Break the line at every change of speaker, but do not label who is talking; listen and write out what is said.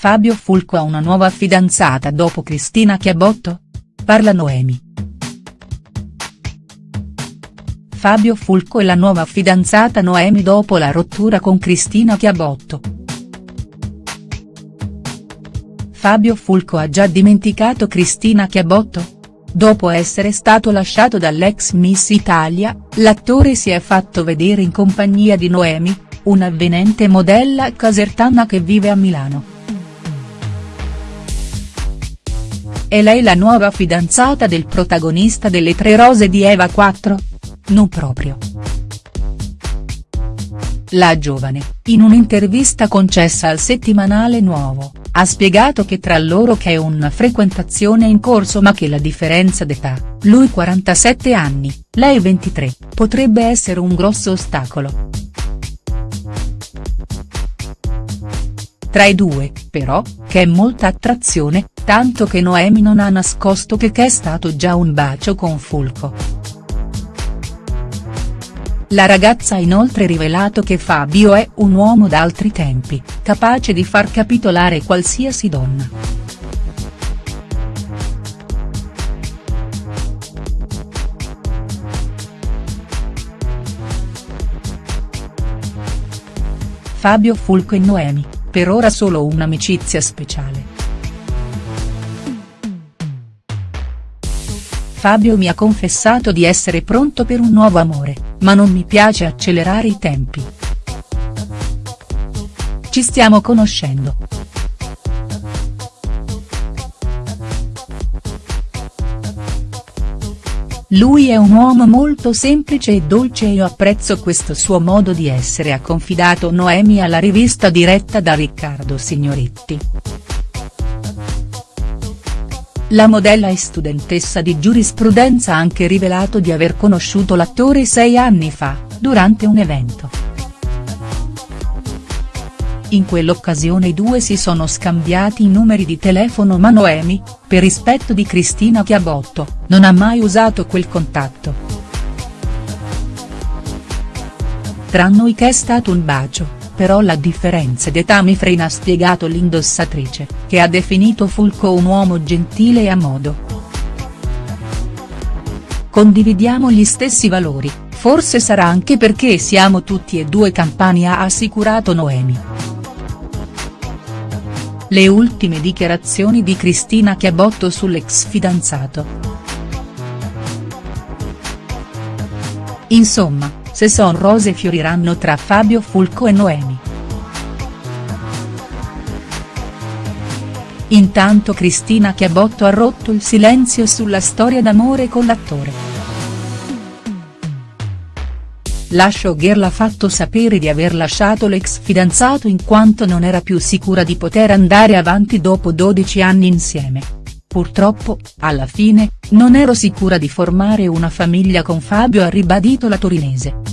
Fabio Fulco ha una nuova fidanzata dopo Cristina Chiabotto? Parla Noemi. Fabio Fulco e la nuova fidanzata Noemi dopo la rottura con Cristina Chiabotto. Fabio Fulco ha già dimenticato Cristina Chiabotto? Dopo essere stato lasciato dall'ex Miss Italia, l'attore si è fatto vedere in compagnia di Noemi, un'avvenente modella casertana che vive a Milano. È lei la nuova fidanzata del protagonista delle Tre Rose di Eva 4? Non proprio. La giovane, in un'intervista concessa al settimanale Nuovo, ha spiegato che tra loro che è una frequentazione in corso ma che la differenza d'età, lui 47 anni, lei 23, potrebbe essere un grosso ostacolo. Tra i due, però, che è molta attrazione, tanto che Noemi non ha nascosto che c'è stato già un bacio con Fulco. La ragazza ha inoltre rivelato che Fabio è un uomo d'altri tempi, capace di far capitolare qualsiasi donna. Fabio Fulco e Noemi per ora solo un'amicizia speciale. Fabio mi ha confessato di essere pronto per un nuovo amore, ma non mi piace accelerare i tempi. Ci stiamo conoscendo. Lui è un uomo molto semplice e dolce e io apprezzo questo suo modo di essere ha confidato Noemi alla rivista diretta da Riccardo Signoretti. La modella e studentessa di giurisprudenza ha anche rivelato di aver conosciuto l'attore sei anni fa, durante un evento. In quell'occasione i due si sono scambiati i numeri di telefono ma Noemi, per rispetto di Cristina Chiabotto, non ha mai usato quel contatto. Tra noi che è stato un bacio, però la differenza d'età mi frena ha spiegato l'indossatrice, che ha definito Fulco un uomo gentile e a modo. Condividiamo gli stessi valori, forse sarà anche perché siamo tutti e due campani ha assicurato Noemi. Le ultime dichiarazioni di Cristina Chiabotto sull'ex fidanzato. Insomma, se son rose fioriranno tra Fabio Fulco e Noemi. Intanto Cristina Chiabotto ha rotto il silenzio sulla storia d'amore con l'attore. La showgirl ha fatto sapere di aver lasciato l'ex fidanzato in quanto non era più sicura di poter andare avanti dopo 12 anni insieme. Purtroppo, alla fine, non ero sicura di formare una famiglia con Fabio ha ribadito la torinese.